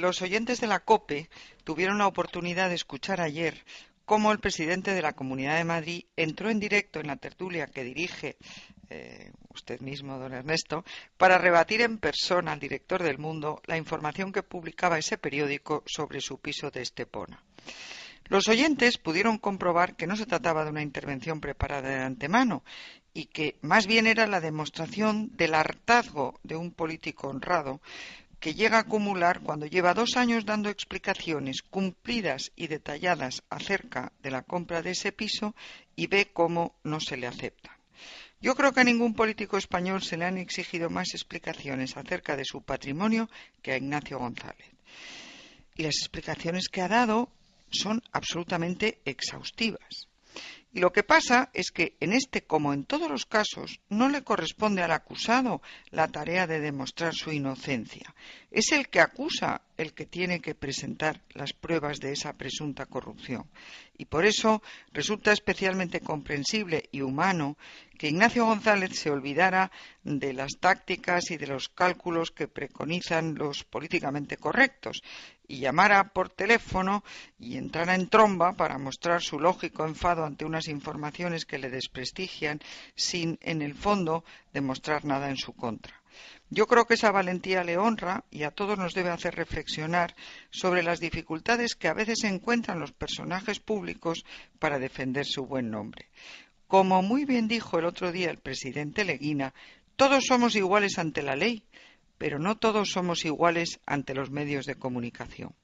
Los oyentes de la COPE tuvieron la oportunidad de escuchar ayer cómo el presidente de la Comunidad de Madrid entró en directo en la tertulia que dirige eh, usted mismo, don Ernesto, para rebatir en persona al director del Mundo la información que publicaba ese periódico sobre su piso de Estepona. Los oyentes pudieron comprobar que no se trataba de una intervención preparada de antemano y que más bien era la demostración del hartazgo de un político honrado que llega a acumular cuando lleva dos años dando explicaciones cumplidas y detalladas acerca de la compra de ese piso y ve cómo no se le acepta. Yo creo que a ningún político español se le han exigido más explicaciones acerca de su patrimonio que a Ignacio González. Y las explicaciones que ha dado son absolutamente exhaustivas. Y lo que pasa es que en este, como en todos los casos, no le corresponde al acusado la tarea de demostrar su inocencia. Es el que acusa el que tiene que presentar las pruebas de esa presunta corrupción. Y por eso resulta especialmente comprensible y humano que Ignacio González se olvidara de las tácticas y de los cálculos que preconizan los políticamente correctos y llamara por teléfono y entrara en tromba para mostrar su lógico enfado ante unas informaciones que le desprestigian sin, en el fondo, demostrar nada en su contra. Yo creo que esa valentía le honra y a todos nos debe hacer reflexionar sobre las dificultades que a veces encuentran los personajes públicos para defender su buen nombre. Como muy bien dijo el otro día el presidente Leguina, todos somos iguales ante la ley, pero no todos somos iguales ante los medios de comunicación.